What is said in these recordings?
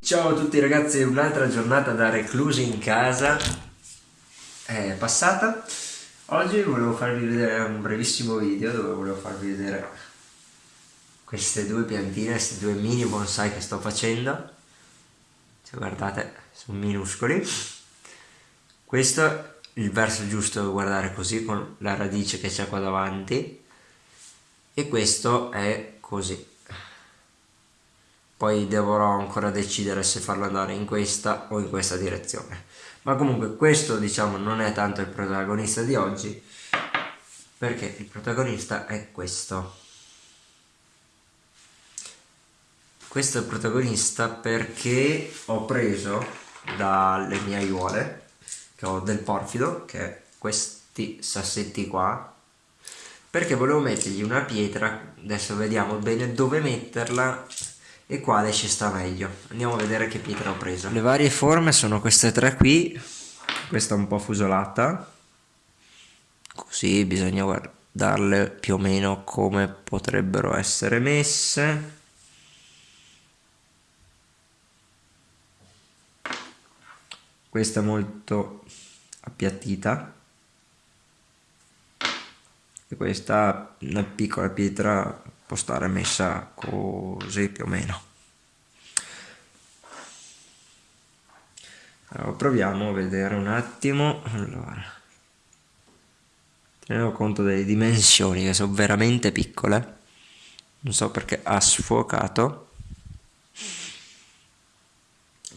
Ciao a tutti ragazzi, un'altra giornata da reclusi in casa è passata. Oggi volevo farvi vedere un brevissimo video dove volevo farvi vedere queste due piantine, questi due mini bonsai che sto facendo. Se guardate, sono minuscoli. Questo il verso giusto da guardare così con la radice che c'è qua davanti e questo è così. Poi dovrò ancora decidere se farlo andare in questa o in questa direzione. Ma comunque questo diciamo non è tanto il protagonista di oggi perché il protagonista è questo. Questo è il protagonista perché ho preso dalle mie aiuole ho del porfido che è questi sassetti qua perché volevo mettergli una pietra. Adesso vediamo bene dove metterla e quale ci sta meglio. Andiamo a vedere che pietra ho preso. Le varie forme sono queste tre qui. Questa un po' fusolata. Così bisogna guardarle più o meno come potrebbero essere messe questa molto appiattita. E questa una piccola pietra può stare messa così più o meno. Allora, proviamo a vedere un attimo. Allora. Teniamo conto delle dimensioni che sono veramente piccole. Non so perché ha sfuocato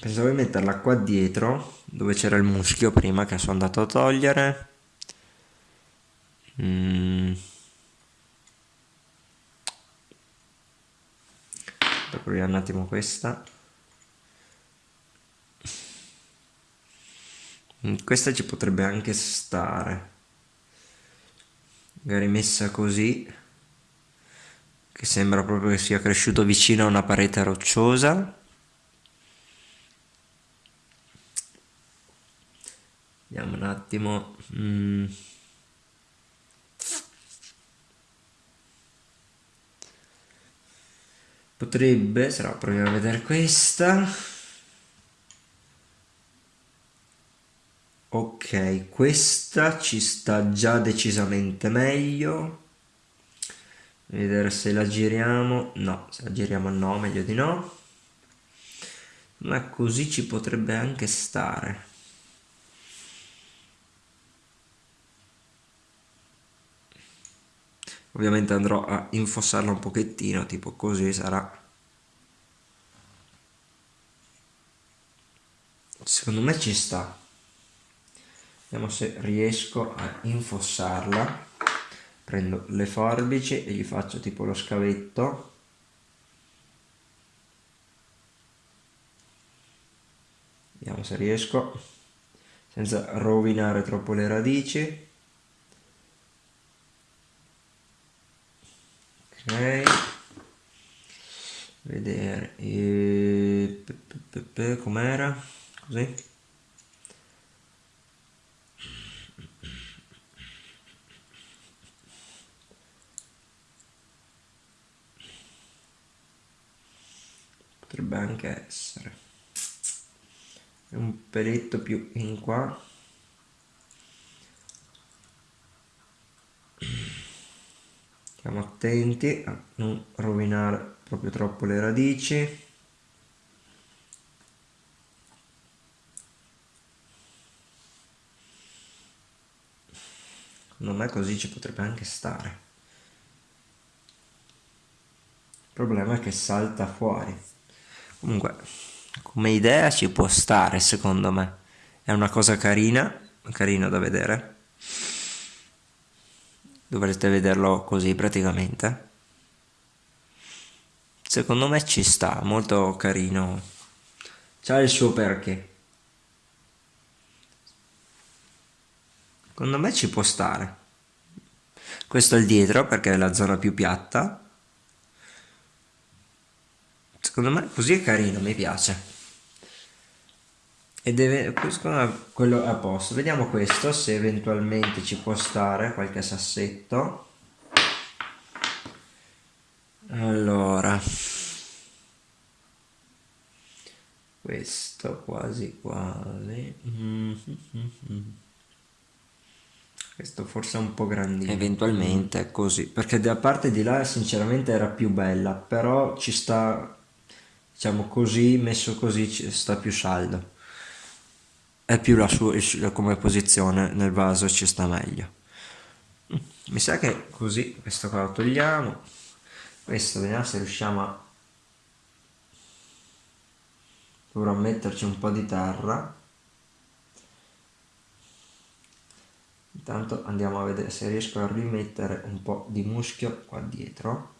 pensavo di metterla qua dietro dove c'era il muschio prima che sono andato a togliere. Mm. proviamo un attimo questa. Mm, questa ci potrebbe anche stare. Magari messa così che sembra proprio che sia cresciuto vicino a una parete rocciosa vediamo un attimo. Mm. potrebbe no proviamo a vedere questa. Ok questa ci sta già decisamente meglio. Vedere se la giriamo. No se la giriamo no meglio di no. Ma così ci potrebbe anche stare ovviamente andrò a infossarla un pochettino tipo così sarà. Secondo me ci sta. Vediamo se riesco a infossarla. Prendo le forbici e gli faccio tipo lo scavetto. Vediamo se riesco senza rovinare troppo le radici ok. Vedere. E... com'era? Così. Potrebbe anche essere. Un peletto più in qua stiamo attenti a non rovinare proprio troppo le radici. Secondo me così ci potrebbe anche stare. Il problema è che salta fuori. Comunque come idea ci può stare secondo me. È una cosa carina carina da vedere dovrete vederlo così praticamente. Secondo me ci sta molto carino. C'ha il suo perché. Secondo me ci può stare. Questo è il dietro perché è la zona più piatta. Secondo me così è carino mi piace e deve quello è a posto. Vediamo questo se eventualmente ci può stare qualche sassetto. Allora. Questo quasi quasi. Mm -hmm. questo forse è un po' grandino. Eventualmente è così. Perché da parte di là sinceramente era più bella però ci sta diciamo così messo così ci sta più saldo è più la sua come posizione nel vaso ci sta meglio. Mi sa che così questo qua lo togliamo. Questo vediamo se riusciamo a dovrò metterci un po' di terra. Intanto andiamo a vedere se riesco a rimettere un po' di muschio qua dietro.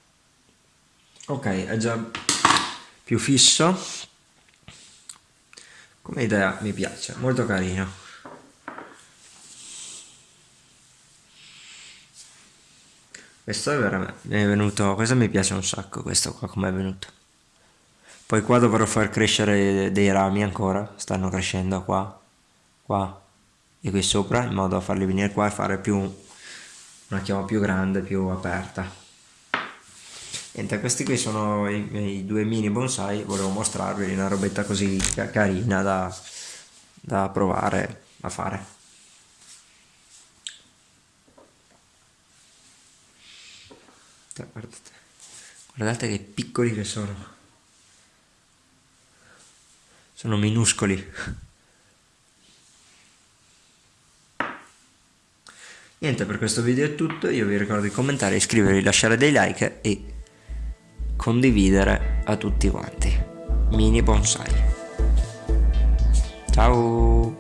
Ok è già più fisso come idea mi piace molto carino. Questo è veramente è venuto questo mi piace un sacco questo qua come è venuto. Poi qua dovrò far crescere dei rami ancora stanno crescendo qua qua e qui sopra in modo da farli venire qua e fare più una chioma più grande più aperta niente questi qui sono i miei due mini bonsai volevo mostrarvi una robetta così carina da, da provare a fare. Guardate guardate che piccoli che sono. Sono minuscoli. Niente, per questo video è tutto, io vi ricordo di commentare, iscrivervi, lasciare dei like e condividere a tutti quanti. Mini bonsai. Ciao!